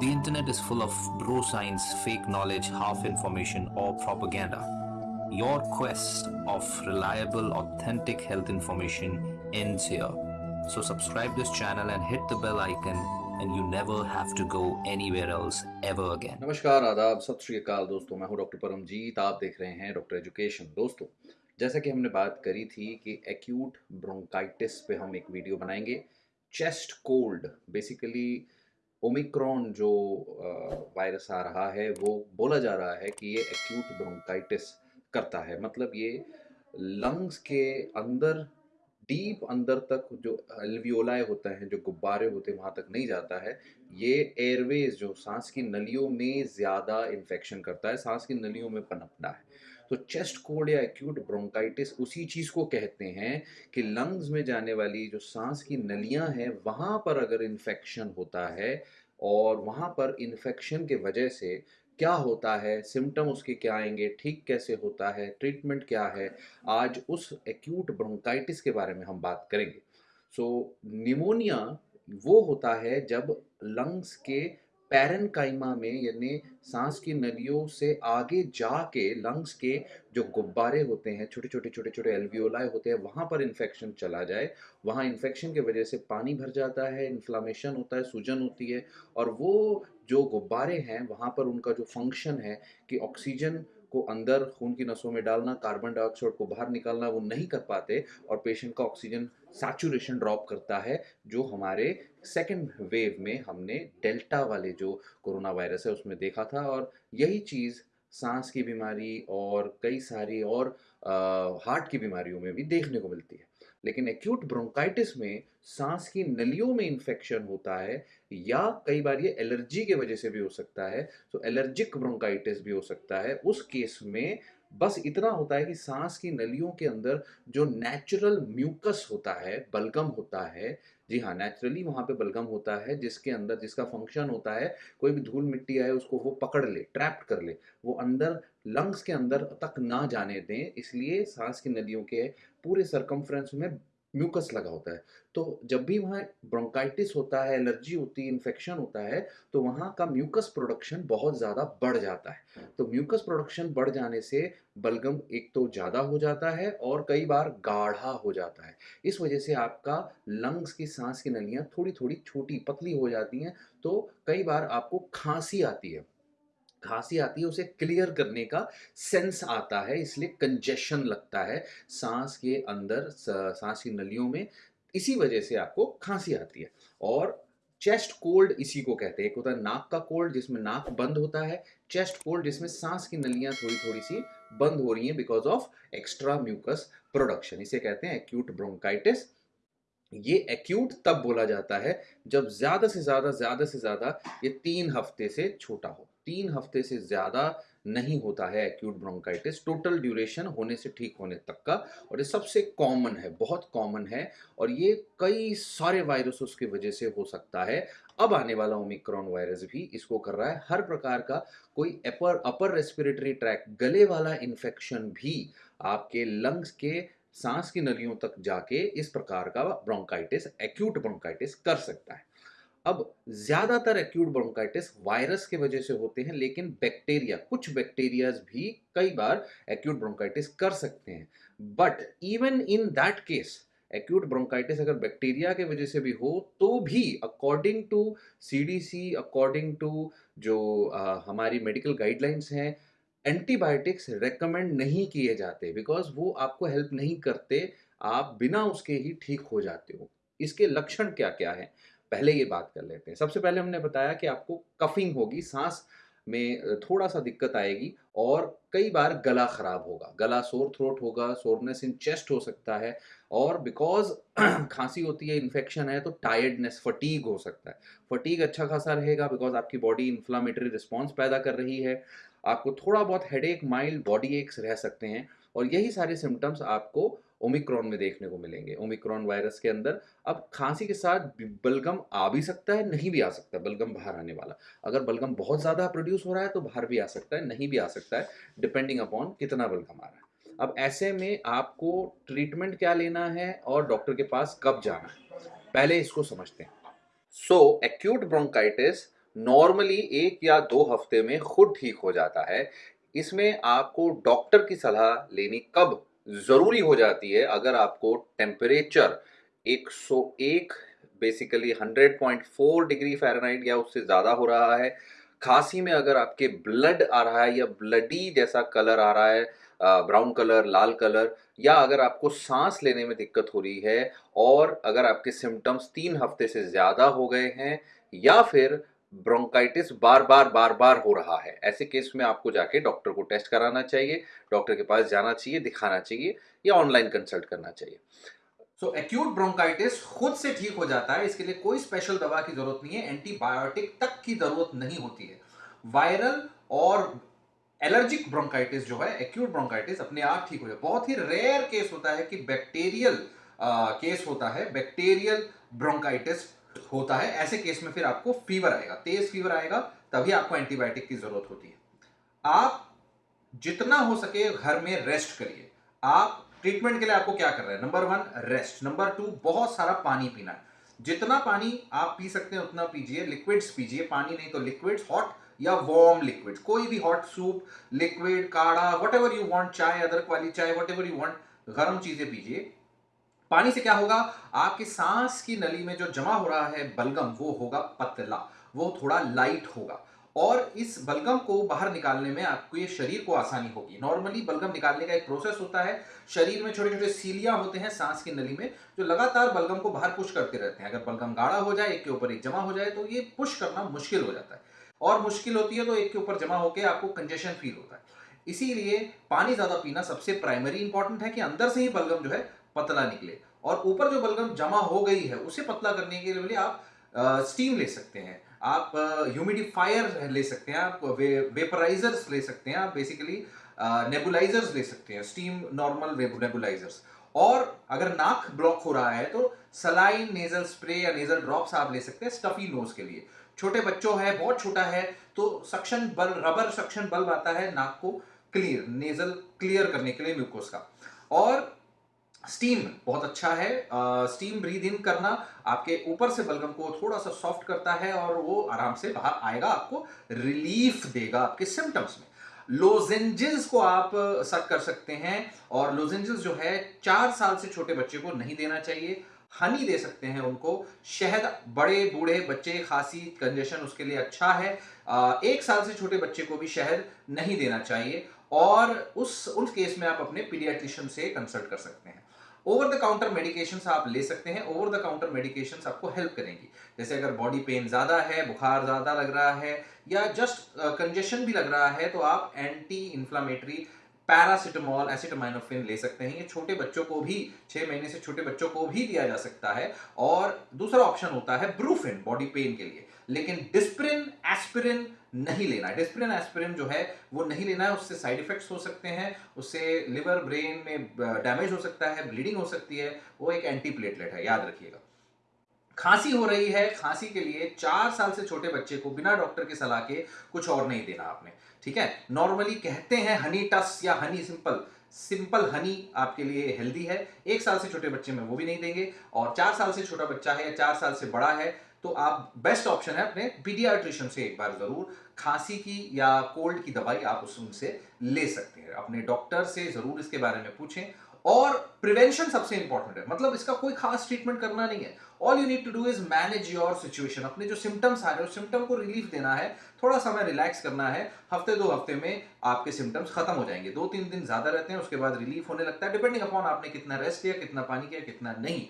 The internet is full of bro science, fake knowledge, half information, or propaganda. Your quest of reliable, authentic health information ends here. So, subscribe this channel and hit the bell icon, and you never have to go anywhere else ever again. नमस्कार आदाब सत श्री अकाल दोस्तों मैं हूं doctor Paramjit आप देख रहे हैं डॉक्टर एजुकेशन दोस्तों जैसा कि हमने बात करी थी कि एक्यूट ब्रोंकाइटिस पे हम एक वीडियो बनाएंगे चेस्ट कोल्ड बेसिकली ओमिक्रॉन जो वायरस आ रहा है, वो बोला जा रहा है कि ये एक्यूट ब्रोंकाइटिस करता है। मतलब ये लंग्स के अंदर डीप अंदर तक जो एल्वियोलाए होते हैं, जो गुब्बारे होते हैं, वहाँ तक नहीं जाता है। ये एयरवेज जो सांस की नलियों में ज़्यादा इन्फेक्शन करता है, सांस की नलियों में पनपना है। तो चेस्ट कोड या एक्यूट ब्रोंकाइटिस उसी चीज़ को कहते हैं कि लंग्स में जाने वाली जो सांस की नलियाँ हैं वहाँ पर अगर इन्फेक्शन होता है और वहाँ पर इन्फेक्शन के वजह से क्या होता है सिम्टम उसके क्या आएँगे ठीक कैसे होता है ट्रीटमेंट क्या है आज उस एक्यूट ब्रोंकाइटिस के बारे में हम बात करेंगे। सो so, निमोनिया वो होता है जब लंग्स के पैरनकाइमा में यानी सांस की नलियों से आगे जाके लंग्स के जो गुब्बारे होते हैं, छोटे छोटे छोटे छोटे एल्वियोलाई होते हैं, वहाँ पर इन्फेक्शन चला जाए। वहाँ इन्फेक्शन के वजह से पानी भर जाता है इन्फ्लामेशन होता है, सूजन होती है और वो जो गुब्बारे हैं, वहाँ पर उनका जो फ़ंक्शन है कि ऑक्सीजन को अंदर खून की नसों में डालना कार्बन डाइऑक्साइड को बाहर निकालना, वो नहीं कर पाते और पेशेंट का ऑक्सीजन सैचुरेशन ड्रॉप करता है, जो हमारे सेकेंड वेव में हमने डेल्टा वाले जो कोरोना वायरस है, उसमें देखा था और यही चीज़ सांस की बीमारी और कई सारी और हार्ट की बीमारियों में भी देखने को मिलती है। लेकिन एक्यूट ब्रोंकाइटिस में सांस की नलियों में इन्फेक्शन होता है या कई बार ये एलर्जी के वजह से भी हो सकता है तो एलर्जिक ब्रोंकाइटिस भी हो सकता है। उस केस में बस इतना होता है कि सांस की नलियों के अंदर जो नेचुरल म्यूकस होता है, बलगम होता है, जी हाँ नेचुरली वहाँ पे बलगम होता है, जिसके अंदर, जिसका फ़ंक्शन होता है, कोई भी धूल मिट्टी आए, उसको वो पकड़ ले ट्रैप्ड कर ले, वो अंदर लंग्स के अंदर तक ना जाने दें, इसलिए सांस की नलियों के पूरे सरकमफ्रेंस में म्यूकस लगा होता है। तो जब भी वहाँ ब्रोंकाइटिस होता है, एलर्जी होती है इन्फेक्शन होता है तो वहाँ का म्यूकस प्रोडक्शन बहुत ज़्यादा बढ़ जाता है। तो म्यूकस प्रोडक्शन बढ़ जाने से बलगम एक तो ज़्यादा हो जाता है और कई बार गाढ़ा हो जाता है। इस वजह से आपका लंग्स की सांस की नलियाँ थोड़ी थोड़ी छोटी, पतली हो जाती हैं तो कई बार आपको खांसी आती है। खांसी आती है, उसे क्लियर करने का सेंस आता है, इसलिए कंजेशन लगता है। सांस के अंदर सांस की नलियों में इसी वजह से आपको खांसी आती है। और चेस्ट कोल्ड इसी को कहते हैं। एक होता है नाक का कोल्ड जिसमें नाक बंद होता है। चेस्ट कोल्ड जिसमें सांस की नलियाँ थोड़ी थोड़ी सी बंद हो रही हैं because of extra mucus production इसे कहते हैं एक्यूट ब्रोंकाइटिस ये एक्यूट तब बोला जाता है जब ज़्यादा से ज़्यादा ज़्यादा से ज़्यादा ये तीन हफ़्ते से छोटा हो। तीन हफ़्ते से ज़्यादा नहीं होता है एक्यूट ब्रोंकाइटिस टोटल ड्यूरेशन होने से ठीक होने तक का और ये सबसे कॉमन है, बहुत कॉमन है और ये कई सारे वायरसों की वजह से हो सकता है। अब आने वाला ओमिक्रॉन वायरस भी इसको कर रहा है। हर प्रकार का कोई अपर अपर रेस्पिरेटरी ट्रैक गले वाला इन्फेक्शन भी आपके लंग्स के सांस की नलियों तक जाके इस प्रकार का ब्रोंकाइटिस एक्यूट ब्रोंकाइटिस कर सकता है। अब ज़्यादातर एक्यूट ब्रोंकाइटिस वायरस के वजह से होते हैं लेकिन बैक्टीरिया कुछ बैक्टीरियाज भी कई बार एक्यूट ब्रोंकाइटिस कर सकते हैं। But even in that case acute bronchitis अगर बैक्टीरिया के वजह से भी हो तो भी according to CDC according to जो आ, हमारी मेडिकल गाइडलाइंस हैं एंटीबायोटिक्स रेकमेंड नहीं किए जाते बिकॉज़ वो आपको हेल्प नहीं करते आप बिना उसके ही ठीक हो जाते हो। इसके लक्षण क्या क्या हैं? पहले ये बात कर लेते हैं। सबसे पहले हमने बताया कि आपको कफिंग होगी, सांस में थोड़ा सा दिक्कत आएगी और कई बार गला खराब होगा। गला सोर थ्रोट होगा सोरनेस इन चेस्ट हो सकता है और बिकॉज़ खांसी होती है इन्फेक्शन है तो टायर्डनेस फटीग हो सकता है। फटीग अच्छा खासा रहेगा बिकॉज़ आपकी बॉडी इन्फ्लामेटरी रिस्पॉन्स पैदा कर रही है। आपको थोड़ा बहुत हेडेक माइल्ड बॉडी एक्स रह सकते हैं और यही सारे सिम्टम्स आपको ओमिक्रॉन में देखने को मिलेंगे। ओमिक्रॉन वायरस के अंदर अब खांसी के साथ बलगम आ भी सकता है, नहीं भी आ सकता, बलगम बाहर आने वाला। अगर बलगम बहुत ज़्यादा प्रोड्यूस हो रहा है तो बाहर भी आ सकता है, नहीं भी आ सकता है डिपेंडिंग अपॉन कितना बलगम आ रहा है। अब ऐसे में आपको ट्रीटमेंट क्या लेना है और डॉक्टर के पास कब जाना है? पहले इसको समझते हैं। सो एक्यूट ब्रोंकाइटिस नॉर्मली एक या दो हफ़्ते में खुद ठीक हो जाता है। इसमें आपको डॉक्टर की सलाह लेनी कब ज़रूरी हो जाती है अगर आपको टेम्परेचर 101 बेसिकली 100.4 डिग्री फ़ारेनहाइट या उससे ज़्यादा हो रहा है। खांसी में अगर आपके ब्लड आ रहा है या ब्लडी जैसा कलर आ रहा है ब्राउन कलर लाल कलर या अगर आपको सांस लेने में दिक्कत हो रही है और अगर आपके सिम्टम्स तीन हफ़्ते से ज़्यादा हो गए हैं, या फिर ब्रोंकाइटिस बार बार बार बार हो रहा है। ऐसे केस में आपको जाके डॉक्टर को टेस्ट कराना चाहिए, डॉक्टर के पास जाना चाहिए, दिखाना चाहिए या ऑनलाइन कंसल्ट करना चाहिए। सो एक्यूट ब्रोंकाइटिस खुद से ठीक हो जाता है, इसके लिए कोई स्पेशल दवा की ज़रूरत नहीं है एंटीबायोटिक तक की ज़रूरत नहीं होती है। वायरल और एलर्जिक ब्रोंकाइटिस जो है एक्यूट ब्रोंकाइटिस अपने आप ठीक हो जाए बहुत ही रेयर केस होता है कि बैक्टीरियल केस होता है बैक्टीरियल ब्रोंकाइटिस होता है। ऐसे केस में फिर आपको फीवर आएगा, तेज फीवर आएगा, तभी आपको एंटीबायोटिक की ज़रूरत होती है। आप जितना हो सके घर में रेस्ट करिए। आप ट्रीटमेंट के लिए आपको क्या कर रहे हैं? Number one rest number two बहुत सारा पानी पीना है। जितना पानी आप पी सकते हैं, उतना पीजिए। लिक्विड्स पीजिए। पानी नहीं तो लिक्विड्स हॉट या वार्म लिक्विड कोई भी हॉट सूप लिक्विड काढ़ा वट एवर यू वॉन्ट चाय, अदरक वाली चाय वट एवर यू वॉन्ट गर्म चीज़ें पीजिए। पानी से क्या होगा? आपकी सांस की नली में जो जमा हो रहा है बलगम, वो होगा पतला, वो थोड़ा लाइट होगा। और इस बलगम को बाहर निकालने में आपको ये शरीर को आसानी होगी। नॉर्मली बलगम निकालने का एक प्रोसेस होता है। शरीर में छोटे छोटे सीलियाँ होते हैं सांस की नली में, जो लगातार बलगम को बाहर पुश करते रहते हैं। अगर बलगम गाढ़ा हो जाए, एक के ऊपर एक जमा हो जाए तो ये पुश करना मुश्किल हो जाता है। और मुश्किल होती है तो एक के ऊपर जमा होकर आपको कंजेशन फील होता है। इसीलिए पानी ज़्यादा पीना सबसे प्राइमरी इंपॉर्टेंट है कि अंदर से ही बलगम जो है पतला निकले। और ऊपर जो बलगम जमा हो गई है उसे पतला करने के लिए आप स्टीम ले सकते हैं। आप ह्यूमिडिफायर ले सकते हैं आप वे, वेपराइजर्स ले सकते हैं आप बेसिकली नेबुलाइजर्स ले सकते हैं स्टीम नॉर्मल नेबुलाइजर्स और अगर नाक ब्लॉक हो रहा है तो सलाइन नेजल स्प्रे या नेजल ड्रॉप्स आप ले सकते हैं स्टफी नोज़ के लिए। छोटे बच्चों है बहुत छोटा है तो सक्शन बल रबर सक्शन बल्ब आता है नाक को क्लियर नेजल क्लियर करने के लिए म्यूकोस का। और स्टीम बहुत अच्छा है। स्टीम ब्रीद इन करना आपके ऊपर से बलगम को थोड़ा सा सॉफ्ट करता है और वो आराम से बाहर आएगा, आपको रिलीफ देगा आपके सिम्टम्स में। लोजेंजिल्स को आप सक कर सकते हैं और लोजेंजिल्स जो है, चार साल से छोटे बच्चे को नहीं देना चाहिए। हनी दे सकते हैं उनको। शहद, बड़े, बूढ़े बच्चे, खांसी, कंजेशन उसके लिए अच्छा है। एक साल से छोटे बच्चे को भी शहद नहीं देना चाहिए और उस उस केस में आप अपने पीडियाट्रिशियन से कंसल्ट कर सकते हैं। ओवर द काउंटर मेडिकेशन आप ले सकते हैं। ओवर द काउंटर मेडिकेशन आपको हेल्प करेंगी। जैसे अगर बॉडी पेन ज़्यादा है बुखार ज़्यादा लग रहा है या जस्ट कंजेशन uh, भी लग रहा है तो आप एंटी इंफ्लामेटरी पैरासिटामोल एसिटामाइनोफिन ले सकते हैं। ये छोटे बच्चों को भी छह महीने से छोटे बच्चों को भी दिया जा सकता है। और दूसरा ऑप्शन होता है ब्रूफिन बॉडी पेन के लिए। लेकिन डिस्प्रिन एस्पिरिन नहीं लेना डिस्प्रिन एस्पिरिन जो है, वो नहीं लेना है। उससे साइड इफेक्ट्स हो सकते हैं। उससे लिवर ब्रेन में डैमेज हो सकता है ब्लीडिंग हो सकती है। वो एक एंटी प्लेटलेट है, याद रखिएगा। खांसी हो रही है। खांसी के लिए चार साल से छोटे बच्चे को बिना डॉक्टर की सलाह के कुछ और नहीं देना आपने। ठीक है? नॉर्मली कहते हैं हनी टस या हनी सिंपल सिंपल हनी आपके लिए हेल्दी है। एक साल से छोटे बच्चे में वो भी नहीं देंगे। और चार साल से छोटा बच्चा है या चार साल से बड़ा है तो आप बेस्ट ऑप्शन है अपने पीडियाट्रिशियन से एक बार ज़रूर खांसी की या कोल्ड की दवाई आप उनसे ले सकते हैं। अपने डॉक्टर से ज़रूर इसके बारे में पूछें। और प्रिवेंशन सबसे इंपॉर्टेंट है। मतलब इसका कोई खास ट्रीटमेंट करना नहीं है। All you need to do is manage your situation अपने जो सिम्टम्स आ रहे हैं सिम्टम को रिलीफ देना है। थोड़ा समय रिलैक्स करना है। हफ़्ते दो हफ़्ते में आपके सिम्टम्स खत्म हो जाएँगे। दो तीन दिन ज़्यादा रहते हैं, उसके बाद रिलीफ होने लगता है। डिपेंडिंग अपॉन आपने कितना रेस्ट किया, कितना पानी किया, कितना नहीं।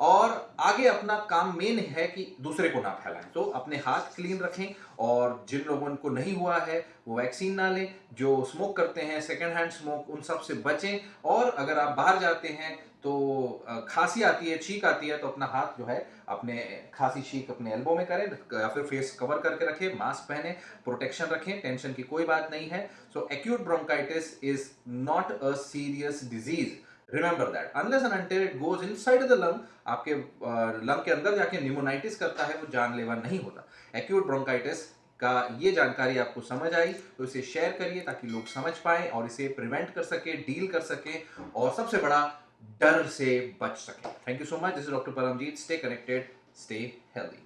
और आगे अपना काम मेन है कि दूसरे को ना फैलाएँ। तो अपने हाथ क्लीन रखें और जिन लोगों को नहीं हुआ है, वो वैक्सीन ना लें, जो स्मोक करते हैं सेकेंड हैंड स्मोक उन सबसे बचें। और अगर आप बाहर जाते हैं तो खांसी आती है, छींक आती है तो अपना हाथ जो है, अपने खांसी छींक अपने एल्बो में करें, या फिर फेस कवर करके रखें मास्क पहने प्रोटेक्शन रखें टेंशन की कोई बात नहीं है। So acute bronchitis is not a serious disease remember that unless and until it goes inside the lung आपके लंग के अंदर जाके न्यूमोनाइटिस करता है, वो जानलेवा नहीं होता। एक्यूट ब्रोंकाइटिस का ये जानकारी आपको समझ आई तो इसे शेयर करिए ताकि लोग समझ पाए और इसे प्रिवेंट कर सके डील कर सके और सबसे बड़ा डर से बच सके। Thank you so much this is doctor Paramjit stay connected stay healthy